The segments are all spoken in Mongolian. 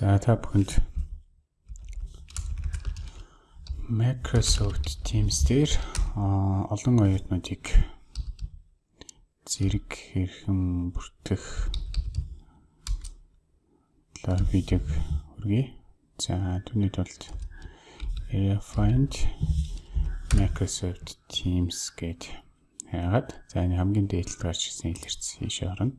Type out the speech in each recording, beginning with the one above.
За та бүхэнд Microsoft Teams дээр олон оюутнуудыг зэрэг хэрхэн бүртгэх талаар видеог хүргэе. За түүний тулд Area Find Microsoft Teams гээд хайгаад за энэ хамгийн дээдлд гарч ирсэн илэрч ийшээ орно.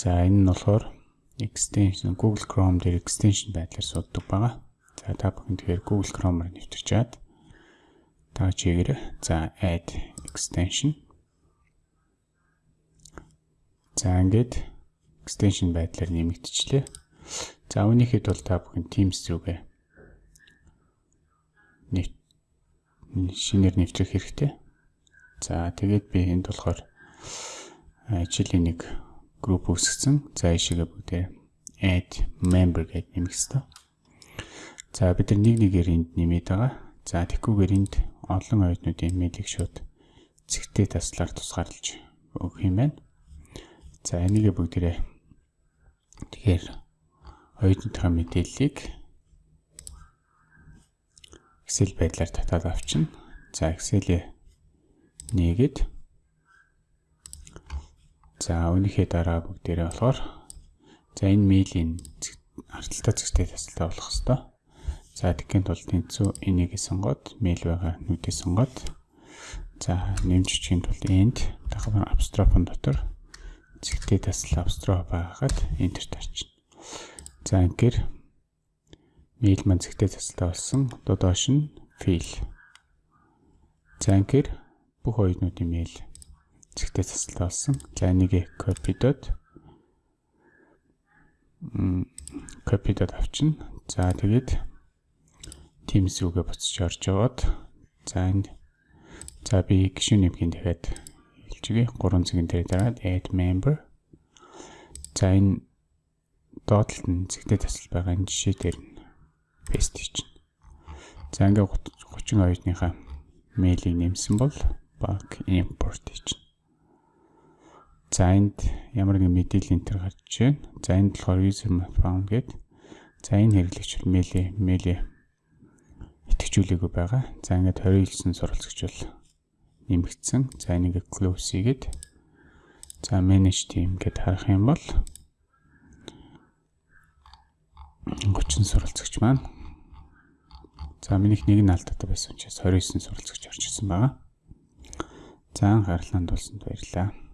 За энэ нь болохоор extension Google Chrome дээр extension байдлаар сууддаг байгаа. За та бүхэн тэгэхээр Google Chrome-оор нэвтэрч чад. Та чигээр за add extension. За ингээд extension байдлаар нэмэгдчихлээ. За үүнийхэд бол та бүхэн Teams рүүгээ нэвт шинээр нэвтрэх хэрэгтэй. За тэгээд би энд болохоор жилийн нэг групп үүсгэсэн. За ишигээ бүгдээ add member гэж нэмэх хэрэгтэй. За бид нар нэг нэгээр энд нэмээд байгаа. За тэгхгүйгээр энд олон оюутнуудын мэйлийг шууд цэгтэй таслаар тусгаарлаж өгөх юм байна. За энийгээ бүгдээрээ тэгэхээр оюутнуудын мэдээллийг Excel байдлаар татаад авчна. За Excel-ийг нээгээд За үүнийхээ дараа бүгдээрээ болохоор за энэ мейлийн арталтай зэгтэй тасалтай болох хэвээр. За тэгэхээр тул тэнцүү энийг сонгоод мейл байгаа нүдээ сонгоод за нэмж чихийн тулд энд дахин абстрофон дотор зэгтэй тасал абстроф байгаад энтер тарчна. За ингээд мейл маань зэгтэй тасалтай болсон. Одоо доош нь фейл. За ингээд бүх оюутнуудын мейл зэгтэй засалтай болсон. За энийг копидод копидод авчна. За тэгээд Teams рүүгээ буцаж орж яваад за энд за би гишүүн нэмхийн дахиад хэлчихье. 3 цагийн дээр дараад add member. За энэ доотлолт нь зэгтэй тасал байгаа энэ жишээ дээр нь paste хийчихнэ. За ингээ 30 оюутныхаа мэйлийг нэмсэн бол баг import хийчихнэ. За энд ямар нэгэн мэдээлэл энэ төр гарч байна. За энд болохоор user found гэдэг. За энэ хэрэглэгч мэйлээ мэйлээ итгэжүүлээгүй байгаа. За ингээд 29 суралцагч бол нэмэгдсэн. За энийг close хийгээд за manage team гэд харах юм бол 30 суралцагч маань За минийх нэг нь алдаатай байсан учраас 29 суралцагч орж ирсэн байгаа. За анхаарлаа хандуулсанд баярлалаа.